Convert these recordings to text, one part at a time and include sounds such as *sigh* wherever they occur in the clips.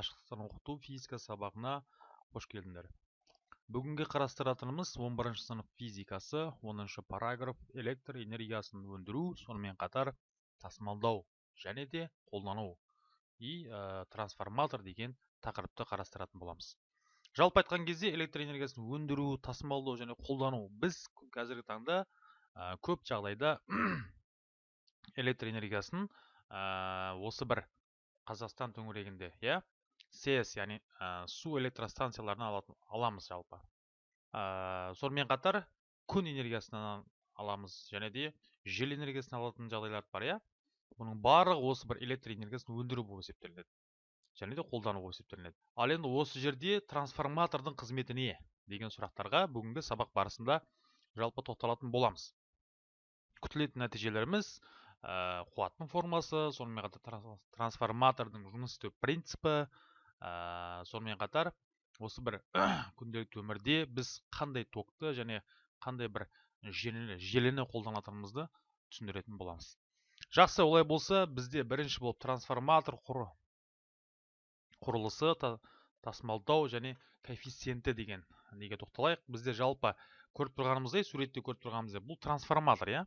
қашықтықтан оқыту физика сабағына қош келдіңдер. Бүгінгі қарастыратынымыз 11 сынып физикасы 10 параграф электр энергиясын өндіру сонымен қатар тасымалдау және де қолдану и ә, трансформатор деген тақырыпты қарастыратын боламыз. Жалпы айтқан кезде электр энергиясын өндіру тасымалдау және қолдану біз қазіргі таңда ә, көп жағдайда *clears throat* электр энергиясын ә, осы бір қазақстан төңірегінде иә? Сэс яғни ә, су электростанцияларынан алатын, аламыз жалпы. Ә, сонымен қатар күн энергиясынан аламыз және де жел энергиясын алатын жағдайлар бар иә? Бұның барлығы осы бір электр энергиясын өндіру болып есептелінеді және де қолдану болып есептелінеді. Ал енді осы жерде трансформатордың қызметі не деген сұрақтарға бүгінгі сабақ барысында жалпы тоқталатын боламыз. Күтілетін нәтижелеріміз ә, қуаттың формасы сонымен қатар трансформатордың жұмыс істеу принципі ә, сонымен қатар осы бір *clears throat* күнделікті өмірде біз қандай токты және қандай бір желіні, қолданатынымызды түсіндіретін боламыз. Жақсы олай болса бізде бірінші болып трансформатор құры, құрылысы та, тасымалдау және коэффициенті деген неге тоқталайық? Бізде жалпы көріп тұрғанымыздай суретте көріп тұрғанымыздай бұл трансформатор иә?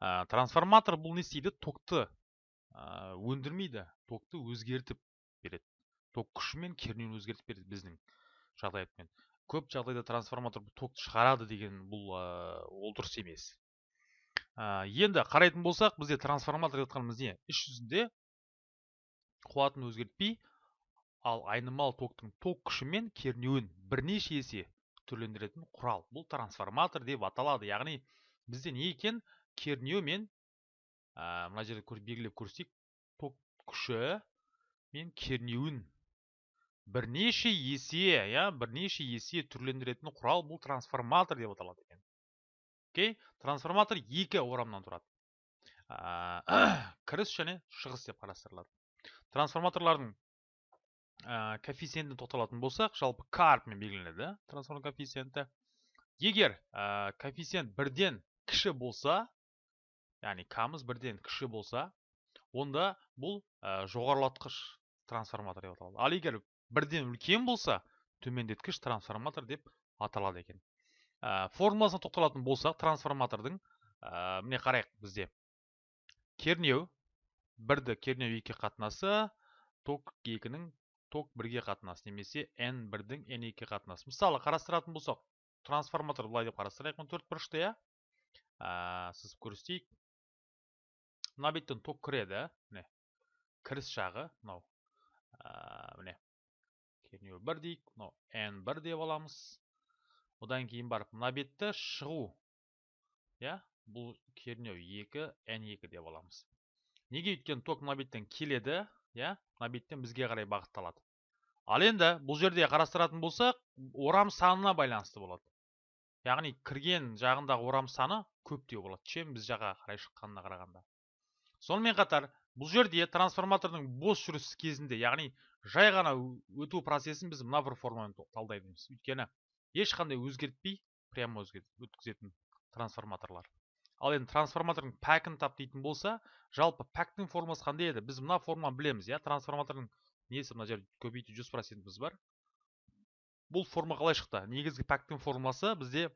Ә, трансформатор бұл не істейді? Токты ә, өндірмейді токты өзгертіп береді. Ток күші мен кернеуін өзгертіп береді біздің жағдаятпен көп жағдайда трансформатор токты шығарады деген бұл ол дұрыс емес. Енді қарайтын болсақ бізде трансформатор жатқанымыз не іс жүзінде қуатын өзгертпей ал айнымалы токтың ток күші мен кернеуін бірнеше есе түрлендіретін құрал. Бұл трансформатор деп аталады. Яғни бізде не екен? Кернеу мен мына жерде белгілеп көрсетейік ток күші мен кернеуін бірнеше есе иә бірнеше есе түрлендіретін құрал бұл трансформатор деп аталады екен. Окей? Трансформатор екі орамнан тұрады. *clears throat* Кіріс және шығыс деп қарастырылады. Трансформаторлардың ә, коэффициентіне тоқталатын болсақ жалпы к әрпімен белгіленеді трансформатор коэффициенті. Егер коэффициент бірден кіші болса яғни камыз бірден кіші болса онда бұл жоғарылатқыш трансформатор деп аталады. Ал егер бірден үлкен болса төмендеткіш трансформатор деп аталады екен. Ә, формуласына тоқталатын болсақ трансформатордың ә, міне қарайық бізде. Кернеу бірді кернеу екі қатынасы ток екінің ток бірге қатынасы немесе n бірдің n екі қатынасы. Мысалы қарастыратын болсақ трансформатор былай деп қарастырайық мына төрт бұрышты иә? Ә, сызып көрсетейік. Мына беттен ток кіреді міне. Кіріс жағы мынау. Міне. Кернеу бір дейік мынау n бір деп аламыз одан кейін барып мына бетті шығу иә бұл кернеу екі n екі деп аламыз неге өйткені ток мына беттен келеді иә мына беттен бізге қарай бағытталады ал енді бұл жерде қарастыратын болсақ орам санына байланысты болады яғни кірген жағындағы орам саны көптеу болады чем біз жаққа қарай шыққанына қарағанда сонымен қатар бұл жерде трансформатордың бос жүріс кезінде яғни жай ғана өту процесін біз мына бір формамен талдаймыз. Өйткені ешқандай өзгертпей прямо өткізетін трансформаторлар. Ал енді трансформатордың пәкін тап дейтін болса жалпы пәктің формасы қандай еді? Біз мына форманы білеміз иә? Трансформатордың несі? Мына жерде көбейту жүз процентіміз бар. Бұл форма қалай шықты? Негізгі пәктің формуласы бізде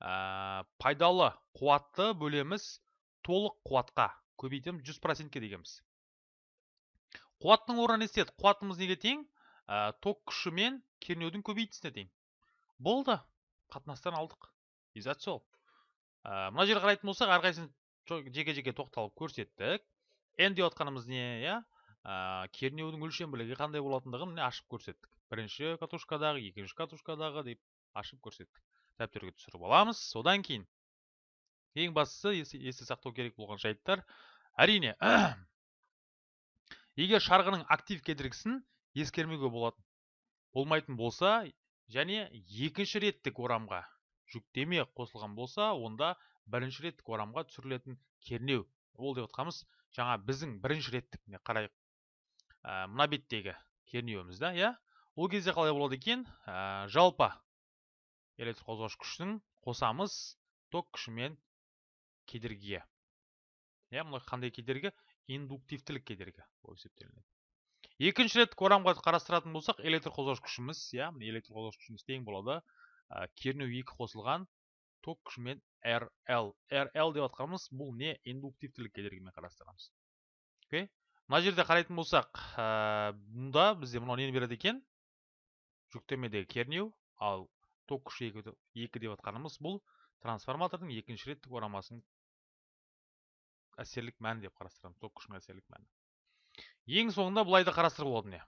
ә, пайдалы қуатты бөлеміз толық қуатқа. Көбейтеміз жүз процентке дегенбіз. Қуаттың орнына не істедік қуатымыз неге тең? Ә, ток күші мен кернеудің көбейтісіне тең. Болды. Қатынастан алдық. Изат сол. Ә, мына жерге қарайтын болсақ әрқайсысын жеке жеке тоқталып көрсеттік. N деп отқанымыз не иә? Ә, кернеудің өлшем бірлігі қандай болатындығын міне ашып көрсеттік. Бірінші катушкадағы екінші катушкадағы деп ашып көрсеттік. Дәптерге түсіріп аламыз. Содан кейін ең бастысы есте сақтау керек болған жайттар. Әрине *clears throat* егер шарғының актив кедергісін ескермеуге болады болмайтын болса және екінші реттік орамға жүктеме қосылған болса онда бірінші реттік орамға түсірілетін кернеу ол деп отқанымыз жаңа біздің бірінші реттік қарайық. Ә, мына беттегі кернеуіміз да иә? Ол кезде қалай болады екен? Ә, жалпы электр қозғауыш күштің қосамыз. Ток күшімен кедергіге иә мына қандай кедергі? Индуктивтілік кедергі болып есептелінеді. Екінші реттік орамға қарастыратын болсақ электр қозғауыш күшіміз иә электр қозғауыш күшіміз тең болады. Кернеу екі қосылған ток күшімен RL. RL деп атқанымыз бұл не? Индуктивтілік кедергімен қарастырамыз. Окей? Мына жерде қарайтын болсақ ә, мұнда бізде мынау нені береді екен? Жүктемедегі кернеу ал ток күші екі деп атқанымыз бұл трансформатордың екінші реттік орамасының әсерлік мәні деп қарастырамыз. Ток күшінің әсерлік мәні ең соңында былай да қарастыруға болады міне.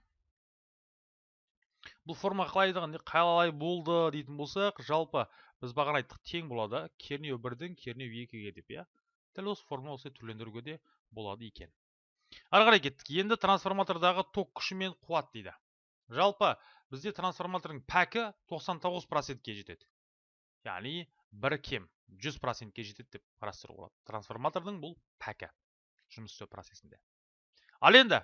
Бұл форма қалай қалай болды дейтін болсақ жалпы біз бағана айттық тең болады. Кернеу бірдің кернеу екіге деп иә. Дәл осы форма осылай түрлендіруге де болады екен. Ары қарай кеттік. Енді трансформатордағы ток күші мен қуат дейді. Жалпы бізде трансформатордың пәкі 99 процентке жетеді. Яғни бір кем. 100 процентке жетеді деп қарастыруға болады. Трансформатордың бұл пәкі жұмыс істеу процесінде. Ал енді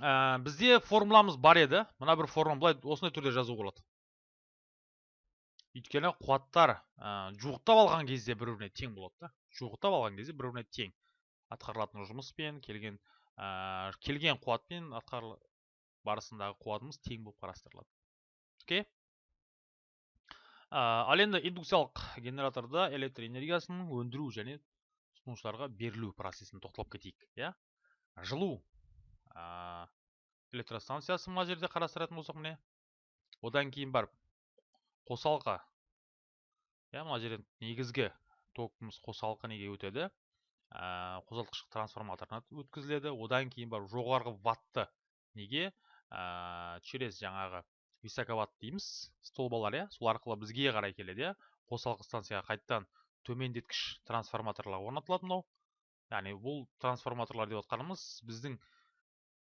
ә, бізде формуламыз бар еді. Мына бір формула былай осындай түрде жазуға болады. Өйткені қуаттар ә, жуықтап алған кезде бір біріне тең болады да. Жуықтап алған кезде бір біріне тең атқарылатын жұмыспен келген ә, келген қуатпен атқарыл барысындағы қуатымыз тең болып қарастырылады. Окей? Ал енді индукциялық генераторда электр энергиясын өндіру және тұтынушыларға берілу процесін тоқталып кетейік иә? Жылу. Ә, электростанциясы мына жерде қарастыратын болсақ міне одан кейін барып қосалқы иә мына жерден негізгі токымыз қосалқы неге өтеді? Ә, қозғалтқыш трансформаторына өткізіледі. Одан кейін барып жоғарғы ватты неге? Ә, через жаңағы високоват дейміз столбалар иә? Сол арқылы бізге қарай келеді иә? Қосалқы станцияға қайтадан төмендеткіш трансформаторлар орнатылады мынау. Яғни бұл трансформаторлар деп отқанымыз біздің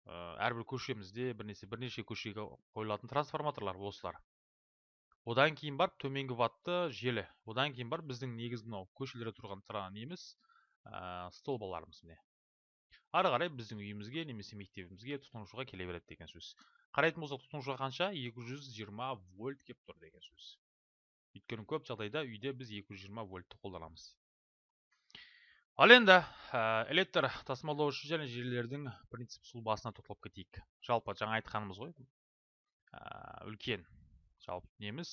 ә, әрбір көшемізде бірнеше бірнеше көшеге қойылатын трансформаторлар осылар. Одан кейін барып төменгі ватты желі. Одан кейін барып біздің негізгі мынау көшелерде тұрған неміз ә, столбаларымыз міне. Ары қарай біздің үйімізге немесе мектебімізге тұтынушыға келе береді деген сөз. Қарайтын болсақ тұтынушыға қанша? 220 вольт кеп тұр деген сөз. Өйткені көп жағдайда үйде біз 220 вольтты қолданамыз. Ал енді электр тасымалдаушы және желілердің принцип сұлбасына тоқталып кетейік. Жалпы жаңа айтқанымыз ғой. Үлкен. Жалпы неміз?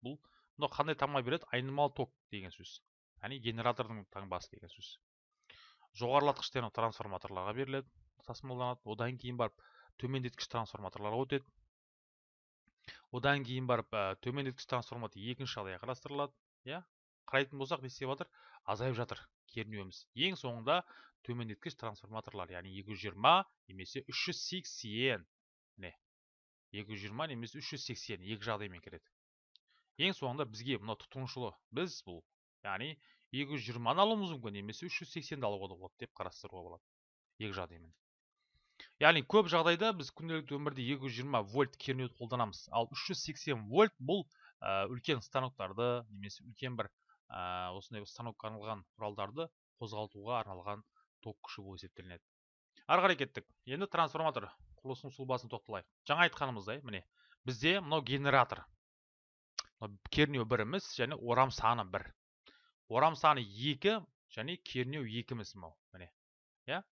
Бұл мынау қандай таңба береді? Айнымалы ток деген сөз. Яғни генератордың таңбасы деген сөз. Жоғарылатқыш трансформаторларға беріледі тасымалданады. Одан кейін барып төмендеткіш трансформаторларға өтеді. Одан кейін барып ә, төмендеткіш трансформатор екінші жағдайға қарастырылады иә? Қарайтын болсақ не істеп жатыр? Азайып жатыр кернеуіміз. Ең соңында төмендеткіш трансформаторлар яғни 220 немесе 380 міне 220 немесе 380 екі жағдаймен келеді. Ең соңында бізге мына тұтынушылы біз бұл яғни 220-ны алуымыз мүмкін немесе 380-ді алуға да болады деп қарастыруға болады. Екі жағдаймен. Яғни көп жағдайда біз күнделікті өмірде 220 вольт кернеуді қолданамыз. Ал 380 вольт бұл ә, үлкен станоктарды немесе үлкен бір ә, осындай арналған құралдарды қозғалтуға арналған ток күші болып есептелінеді. Ары қарай кеттік. Енді трансформатор құрылысының сұлбасын тоқталайық. Жаңа айтқанымыздай міне бізде мынау генератор. Кернеу біріміз және орам саны бір. Орам саны 2 және кернеу екіміз мынау міне иә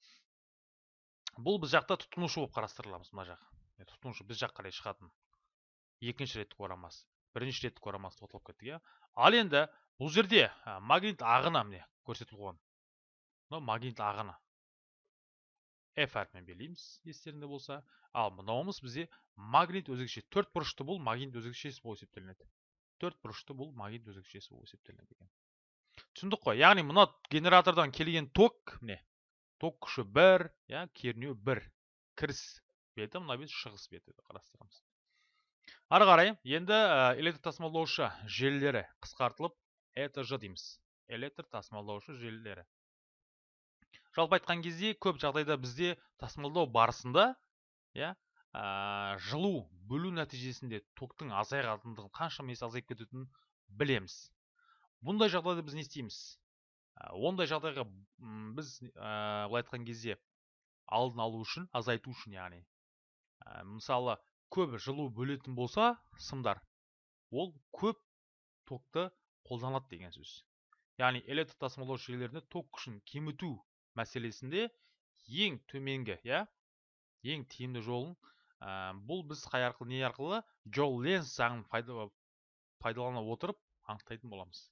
бұл біз жақта тұтынушы болып қарастырыламыз мына жақ тұтынушы біз жақ қарай шығатын екінші реттік орамасы бірінші реттік орамасы тоқталып кеттік иә ал енді бұл жерде магнит ағыны міне көрсетіліп қойған мынау магнит ағыны f әрпімен белгілейміз естеріңде болса ал мынауымыз бізде магнит өзгеше төрт бұрышты бұл магнит өзгешесі болып есептелінеді төрт бұрышты бұл магнит өзгешесі болып есептелінеді екен түсіндік қой. Яғни мына генератордан келген ток міне ток күші бір иә кернеу бір. Кіріс беті мына бет шығыс беті қарастырамыз. Ары қарай енді электр тасымалдаушы желілері қысқартылып этж дейміз. Электр тасымалдаушы желілері. Жалпы айтқан кезде көп жағдайда бізде тасымалдау барысында иә жылу бөлу нәтижесінде токтың азайғандығын қаншама есе азайып кететінін білеміз. Бұндай жағдайда біз не істейміз. Ондай жағдайға біз былай айтқан кезде алдын алу үшін азайту үшін яғни мысалы көп жылу бөлетін болса сымдар ол көп токты қолданады деген сөз. Яғни электр тасымалдау жүйелерінде ток күшін кеміту мәселесінде ең төменгі иә ең тиімді жолын ә, бұл біз қай арқылы не арқылы джол ленс заңын пайда- пайдалана отырып анықтайтын боламыз.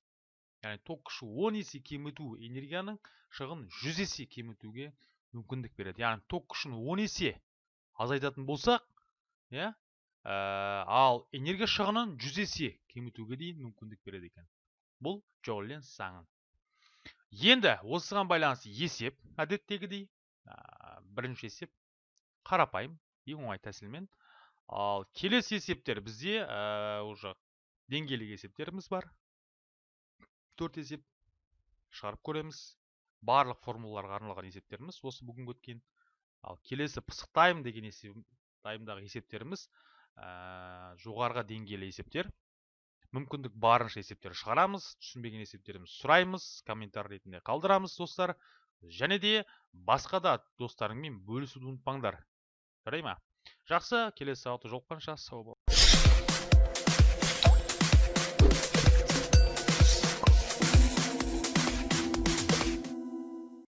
Яғни күші 10 есе кеміту энергияның шығын 100 есе кемітуге мүмкіндік береді. Яғни ток күшін 10 есе азайтатын болсақ иә ә, ал энергия шығынын 100 есе кемітуге дейін мүмкіндік береді екен. Бұл джол ленс заңы енді осыған байланысты есеп әдеттегідей ә, бірінші есеп қарапайым ең оңай тәсілмен. Ал келесі есептер бізде ә, уже деңгейлік есептеріміз бар. Төрт есеп шығарып көреміз. Барлық формулаларға арналған есептеріміз осы бүгінгі өткен. Ал келесі пысықтаймын деген есеп таймдағы есептеріміз ә, жоғарғы деңгейлі есептер. Мүмкіндік барынша есептер шығарамыз түсінбеген есептерімізді сұраймыз комментарий ретінде қалдырамыз достар. Және де басқа да достарыңмен бөлісуді ұмытпаңдар. Жарай ма? Жақсы келесі сабақта жолыққанша сау бол